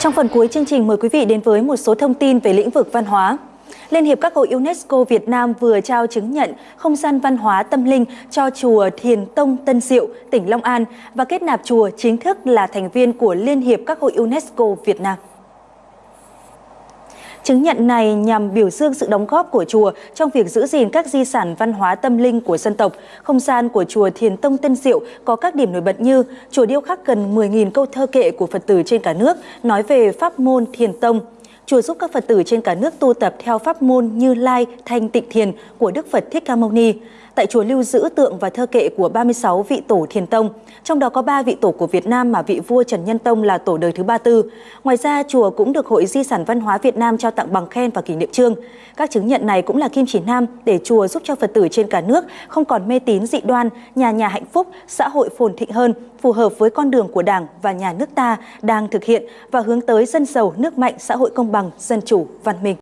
Trong phần cuối chương trình mời quý vị đến với một số thông tin về lĩnh vực văn hóa. Liên hiệp các hội UNESCO Việt Nam vừa trao chứng nhận không gian văn hóa tâm linh cho chùa Thiền Tông Tân Diệu, tỉnh Long An và kết nạp chùa chính thức là thành viên của Liên hiệp các hội UNESCO Việt Nam. Chứng nhận này nhằm biểu dương sự đóng góp của chùa trong việc giữ gìn các di sản văn hóa tâm linh của dân tộc. Không gian của chùa Thiền Tông Tân Diệu có các điểm nổi bật như chùa điêu khắc gần 10.000 câu thơ kệ của Phật tử trên cả nước, nói về pháp môn Thiền Tông. Chùa giúp các Phật tử trên cả nước tu tập theo pháp môn Như Lai, Thanh Tịnh Thiền của Đức Phật Thích Ca Mâu Ni tại chùa lưu giữ tượng và thơ kệ của 36 vị tổ thiền tông, trong đó có 3 vị tổ của Việt Nam mà vị vua Trần Nhân Tông là tổ đời thứ 34. Ngoài ra, chùa cũng được Hội Di sản Văn hóa Việt Nam trao tặng bằng khen và kỷ niệm trương. Các chứng nhận này cũng là kim chỉ nam để chùa giúp cho Phật tử trên cả nước không còn mê tín dị đoan, nhà nhà hạnh phúc, xã hội phồn thịnh hơn, phù hợp với con đường của Đảng và nhà nước ta đang thực hiện và hướng tới dân giàu, nước mạnh, xã hội công bằng, bằng dân chủ, văn minh.